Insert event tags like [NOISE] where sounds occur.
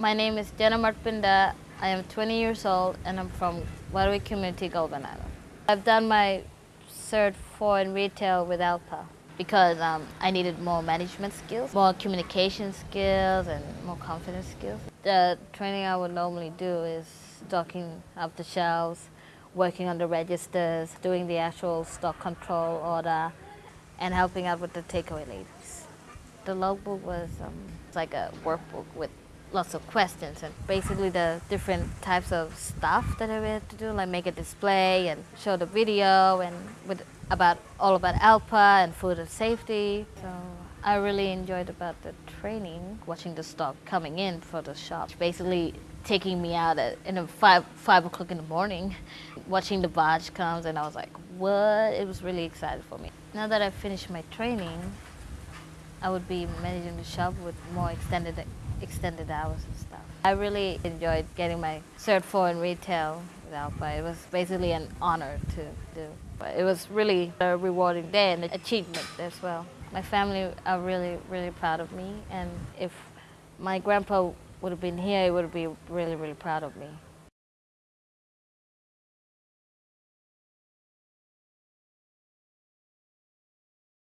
My name is Jenna Martpinda. I am 20 years old and I'm from Warruwi Community, Goulburn Island. I've done my Cert 4 in retail with Alpa because um, I needed more management skills, more communication skills and more confidence skills. The training I would normally do is stocking up the shelves, working on the registers, doing the actual stock control order, and helping out with the takeaway ladies. The logbook was um, like a workbook with lots of questions and basically the different types of stuff that I had to do, like make a display and show the video and with about all about ALPA and food and safety. So I really enjoyed about the training, watching the stock coming in for the shop. Basically taking me out at in five five o'clock in the morning, [LAUGHS] watching the barge comes and I was like, what? It was really exciting for me. Now that I finished my training, I would be managing the shop with more extended extended hours and stuff. I really enjoyed getting my Cert 4 in retail with Alpa. It was basically an honor to do. But it was really a rewarding day and an achievement as well. My family are really, really proud of me and if my grandpa would have been here, he would be really, really proud of me.